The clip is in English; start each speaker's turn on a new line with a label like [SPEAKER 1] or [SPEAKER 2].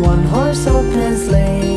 [SPEAKER 1] One-horse open sleigh.